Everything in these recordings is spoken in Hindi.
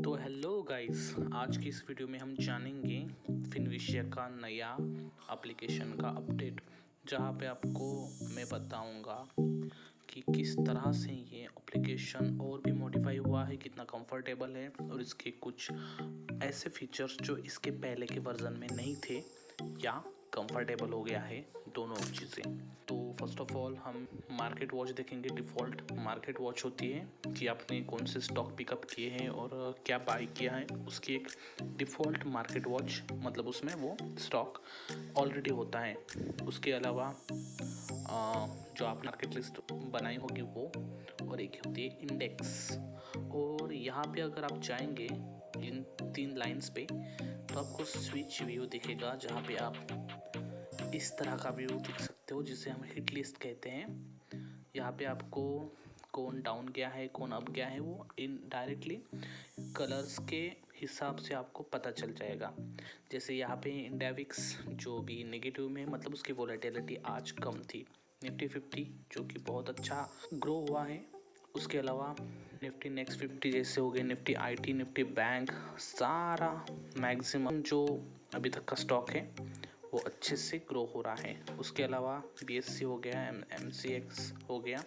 तो हेलो गाइस आज की इस वीडियो में हम जानेंगे फिनविशिया का नया एप्लीकेशन का अपडेट जहाँ पे आपको मैं बताऊँगा कि किस तरह से ये एप्लीकेशन और भी मॉडिफाई हुआ है, कितना कंफर्टेबल है और इसके कुछ ऐसे फीचर्स जो इसके पहले के वर्जन में नहीं थे या कंफर्टेबल हो गया है दोनों चीज़ें। तो फ़र्स्ट ऑफ़ ऑल हम मार्केट वॉच देखेंगे डिफ़ॉल्ट मार्केट वॉच होती है कि आपने कौन से स्टॉक पिकअप किए हैं और क्या बाई किया है। उसकी एक डिफ़ॉल्ट मार्केट वॉच मतलब उसमें वो स्टॉक ऑलरेडी होता है। उसके अलावा जो आप मार्केट लिस्ट बनाई होगी वो, और एक होती है इंडेक्स और यहाँ पे अगर आप जाएँगे इन तीन लाइंस पे तो आपको स्विच व्यू दिखेगा, जहाँ पे आप इस तरह का व्यू देख सकते हो, जिसे हम हिट लिस्ट कहते हैं। यहाँ पे आपको कौन डाउन गया है, कौन अप गया है, वो इन डायरेक्टली कलर्स के हिसाब से आपको पता चल जाएगा। जैसे यहाँ पे इंडेविक्स जो भी नेगेटिव में मतलब उसकी वोलेटिलिटी आज कम थी निफ्टी फिफ्टी जो कि बहुत अच्छा ग्रो हुआ है। उसके अलावा निफ्टी नेक्स्ट फिफ्टी जैसे हो गए निफ्टी आईटी निफ्टी बैंक सारा मैक्सिमम जो अभी तक का स्टॉक है वो अच्छे से ग्रो हो रहा है। उसके अलावा बीएससी हो गया एम एम सी एक्स हो गया।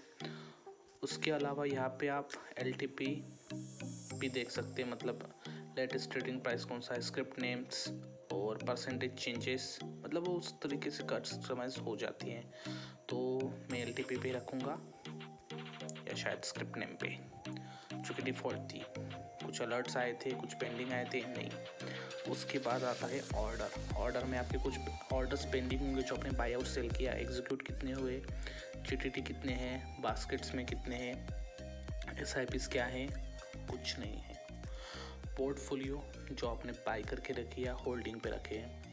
उसके अलावा यहाँ पे आप एल टी पी भी देख सकते हैं मतलब लेटेस्ट ट्रेडिंग प्राइस कौन सा है स्क्रिप्ट नेम्स और परसेंटेज चेंजेस मतलब वो उस तरीके से कस्टमाइज हो जाती हैं। तो मैं एल टी पे रखूँगा या शायद स्क्रिप्ट नेम पे। जो कि डिफ़ॉल्ट थी। कुछ अलर्ट्स आए थे, कुछ पेंडिंग आए थे, नहीं। उसके बाद आता है ऑर्डर ऑर्डर में आपके कुछ ऑर्डर्स पेंडिंग होंगे जो आपने बाई आउट सेल किया। एग्जीक्यूट कितने हुए? जी कितने हैं? बास्केट्स में कितने हैं? एस आई पीस क्या है? कुछ नहीं है। पोर्टफोलियो जो आपने बाई करके रखी है होल्डिंग पे रखे हैं।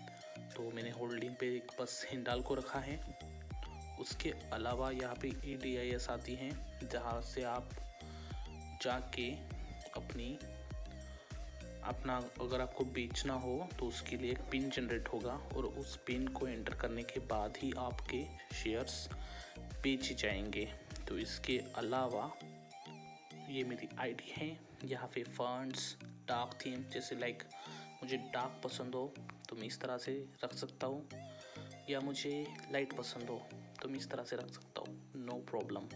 तो मैंने होल्डिंग पे एक बस हिंडाल को रखा है। उसके अलावा यहाँ पे ई डी आई एस आती हैं, जहाँ से आप जाके अपनी, अपना अगर आपको बेचना हो तो उसके लिए एक पिन जनरेट होगा और उस पिन को एंटर करने के बाद ही आपके शेयर्स बेचे जाएँगे। तो इसके अलावा ये मेरी आईडी है, यहाँ पे फंड्स डार्क थीम, जैसे लाइक मुझे डार्क पसंद हो तो मैं इस तरह से रख सकता हूँ। या मुझे लाइट पसंद हो तो मैं इस तरह से रख सकता हूँ। नो प्रॉब्लम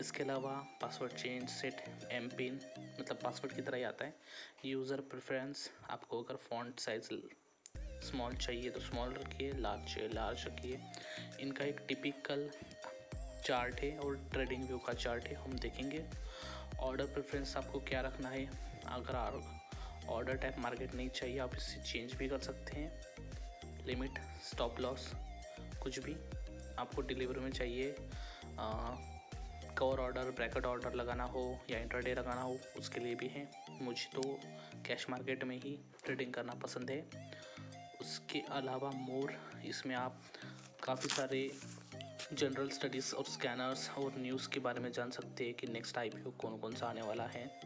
इसके अलावा password change set M PIN मतलब पासवर्ड की तरह ही आता है। यूज़र प्रेफरेंस आपको अगर फॉन्ट साइज़ स्मॉल चाहिए तो स्मॉल रखिए लार्ज चाहिए लार्ज रखिए। इनका एक टिपिकल चार्ट है और ट्रेडिंग व्यू का चार्ट है, हम देखेंगे। ऑर्डर प्रेफरेंस आपको क्या रखना है? अगर ऑर्डर टाइप मार्केट नहीं चाहिए, आप इससे चेंज भी कर सकते हैं। लिमिट स्टॉप लॉस कुछ भी आपको डिलीवरी में चाहिए। कवर ऑर्डर ब्रैकेट ऑर्डर लगाना हो या इंटरडे लगाना हो, उसके लिए भी है। मुझे तो कैश मार्केट में ही ट्रेडिंग करना पसंद है। उसके अलावा मोर इसमें आप काफ़ी सारे जनरल स्टडीज़ और स्कैनर्स और न्यूज़ के बारे में जान सकते हैं कि नेक्स्ट आई कौन कौन सा आने वाला है।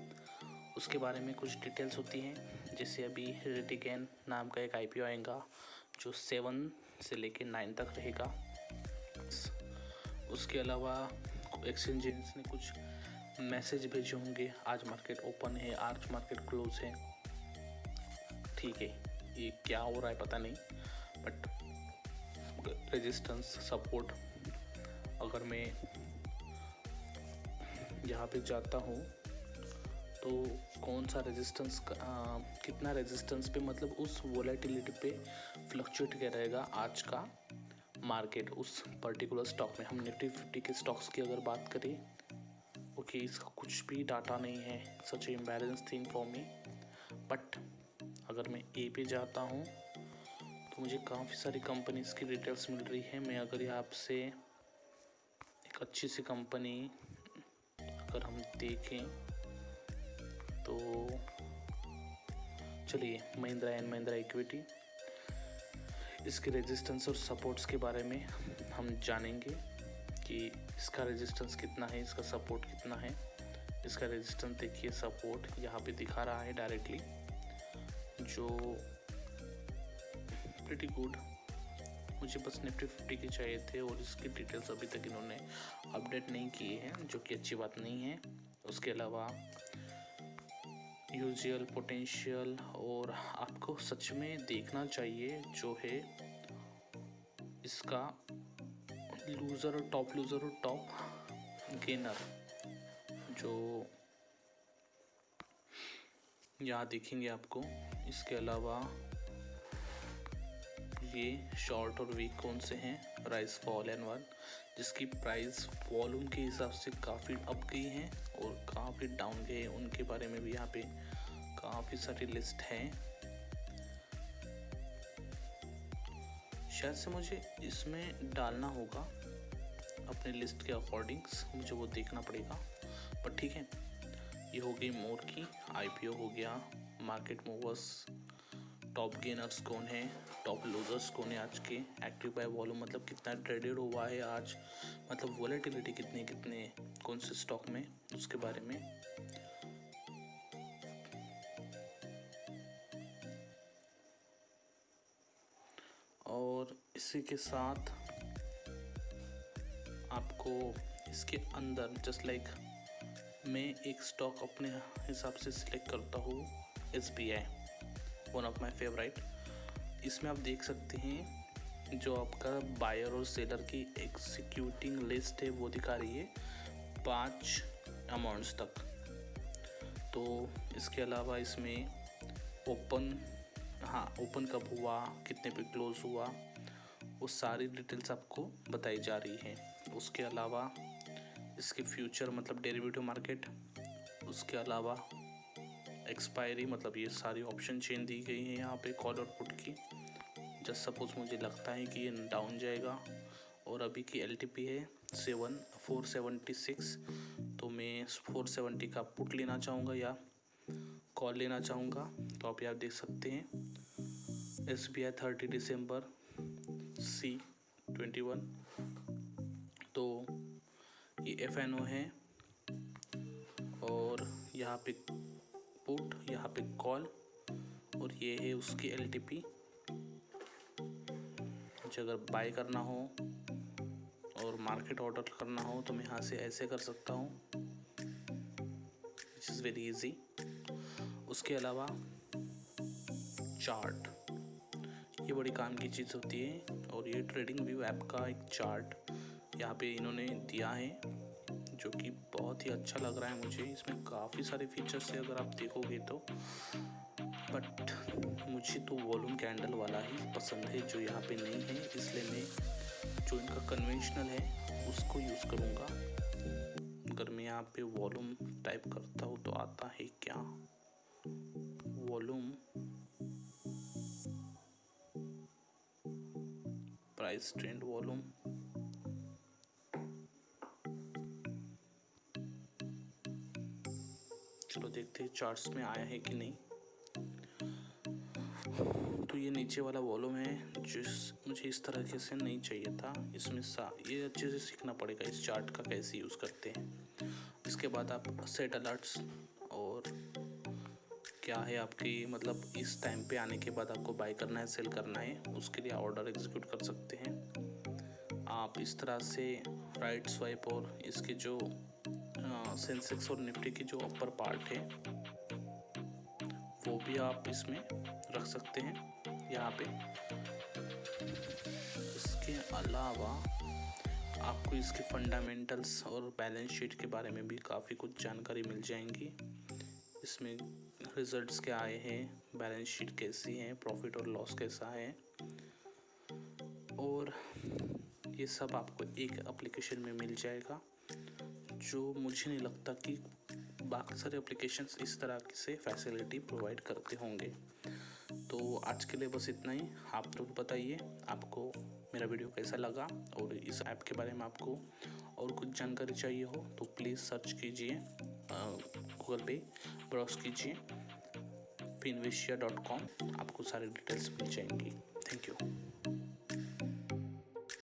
उसके बारे में कुछ डिटेल्स होती हैं। जैसे अभी रेडिगेन नाम का एक आईपीओ आएगा, जो सेवन से लेकर नाइन तक रहेगा। उसके अलावा एक्सचेंजेस ने कुछ मैसेज भेजे होंगे। आज मार्केट ओपन है, आज मार्केट क्लोज है। ठीक है, ये क्या हो रहा है पता नहीं बट रेजिस्टेंस सपोर्ट अगर मैं यहाँ पे जाता हूँ तो कौन सा रेजिस्टेंस कितना रेजिस्टेंस पे मतलब उस वॉलेटिलिटी पे फ्लक्चुएट क्या रहेगा आज का? मार्केट उस पर्टिकुलर स्टॉक में हम निफ्टी फिफ्टी के स्टॉक्स की अगर बात करें ओके इसका कुछ भी डाटा नहीं है such imbalance thing for me but अगर मैं ए पे जाता हूँ तो मुझे काफ़ी सारी कंपनीज़ की डिटेल्स मिल रही है। मैं अगर यहाँ से एक अच्छी सी कंपनी अगर हम देखें तो चलिए, महिंद्रा एंड महिंद्रा इक्विटी। इसके रेजिस्टेंस और सपोर्ट्स के बारे में हम जानेंगे कि इसका रेजिस्टेंस कितना है, इसका सपोर्ट कितना है। इसका रेजिस्टेंस देखिए सपोर्ट यहाँ पे दिखा रहा है डायरेक्टली जो प्रिटी गुड मुझे बस निफ्टी फिफ्टी के चाहिए थे और इसकी डिटेल्स अभी तक इन्होंने अपडेट नहीं किए हैं, जो कि अच्छी बात नहीं है। उसके अलावा यूजुअल पोटेंशियल और आपको सच में देखना चाहिए जो है इसका लूज़र और टॉप लूज़र और टॉप गेनर जो यहाँ देखेंगे आपको। इसके अलावा ये शॉर्ट और वीक कौन से हैं? राइस फॉल एंड वन जिसकी प्राइस वॉल्यूम के हिसाब से काफ़ी अप गई हैं और काफ़ी डाउन गए हैं। उनके बारे में भी यहाँ पे काफ़ी सारी लिस्ट हैं। शायद से मुझे इसमें डालना होगा अपने लिस्ट के अकॉर्डिंग्स मुझे वो देखना पड़ेगा। पर ठीक है, ये हो गई मोर की आईपीओ हो गया मार्केट मूवर्स टॉप गेनर्स कौन है? टॉप लूजर्स कौन है आज के? एक्टिव बाय वॉल्यूम मतलब कितना ट्रेडेड हुआ है आज? मतलब वॉलेटिलिटी कितनी कितने कौन से स्टॉक में? उसके बारे में। और इसी के साथ आपको इसके अंदर जस्ट लाइक मैं एक स्टॉक अपने हिसाब से सिलेक्ट करता हूँ S B I one of my favourite इसमें आप देख सकते हैं जो आपका बायर और सेलर की एक्सिक्यूटिंग लिस्ट है, वो दिखा रही है पाँच अमाउंट्स तक। तो इसके अलावा इसमें ओपन हाँ ओपन कब हुआ, कितने पे क्लोज हुआ, वो सारी डिटेल्स आपको बताई जा रही है। उसके अलावा इसके फ्यूचर मतलब डेरिवेटिव मार्केट उसके अलावा एक्सपायरी मतलब ये सारी ऑप्शन चेन दी गई है यहाँ पे कॉल और पुट की। जस्ट सपोज़ मुझे लगता है कि ये डाउन जाएगा और अभी की एलटीपी है सेवन फोर सेवेंटी सिक्स तो मैं फोर सेवेंटी का पुट लेना चाहूँगा या कॉल लेना चाहूँगा तो आप यहाँ देख सकते हैं। एस बी आई थर्टी दिसंबर सी ट्वेंटी वन तो ये एफ़ एन ओ है और यहाँ पे पुट यहाँ पे कॉल और ये है उसकी एल टी पी मुझे अगर बाय करना हो और मार्केट ऑर्डर करना हो तो मैं यहाँ से ऐसे कर सकता हूँ इज़ वेरी इजी उसके अलावा चार्ट ये बड़ी काम की चीज़ होती है और ये ट्रेडिंग व्यू ऐप का एक चार्ट यहाँ पे इन्होंने दिया है। जो कि बहुत ही अच्छा लग रहा है मुझे। इसमें काफ़ी सारे फीचर्स है अगर आप देखोगे तो। बट मुझे तो वॉल्यूम कैंडल वाला ही पसंद है, जो यहाँ पे नहीं है। इसलिए मैं जो इनका कन्वेंशनल है, उसको यूज़ करूँगा। अगर मैं यहाँ पे वॉल्यूम टाइप करता हूँ तो आता है क्या? Volume price trend volume. देखते हैं चार्ट्स में आया है कि नहीं। तो ये नीचे वाला वॉल्यूम है, जिस मुझे इस तरीके से नहीं चाहिए था। इसमें सा, ये अच्छे से सीखना पड़ेगा, इस चार्ट का कैसे यूज़ करते हैं। इसके बाद आप सेट अलर्ट्स और क्या है आपकी मतलब इस टाइम पे आने के बाद आपको बाय करना है सेल करना है, उसके लिए ऑर्डर एग्जीक्यूट कर सकते हैं। आप इस तरह से राइट स्वाइप और इसके जो सेंसेक्स और निफ्टी की जो अपर पार्ट है, वो भी आप इसमें रख सकते हैं, यहाँ पे। इसके अलावा आपको इसके फंडामेंटल्स और बैलेंस शीट के बारे में भी काफ़ी कुछ जानकारी मिल जाएँगी। इसमें रिजल्ट्स क्या आए हैं बैलेंस शीट कैसी है प्रॉफिट और लॉस कैसा है। और ये सब आपको एक एप्लीकेशन में मिल जाएगा। जो मुझे नहीं लगता कि बाकी सारे एप्लीकेशंस इस तरह से फैसिलिटी प्रोवाइड करते होंगे। तो आज के लिए बस इतना ही। आप लोग बताइए, आपको मेरा वीडियो कैसा लगा और इस ऐप के बारे में आपको और कुछ जानकारी चाहिए हो तो प्लीज़ सर्च कीजिए गूगल पे ब्राउज कीजिए फिनविशिया डॉट कॉम आपको सारी डिटेल्स मिल जाएँगी। Thank you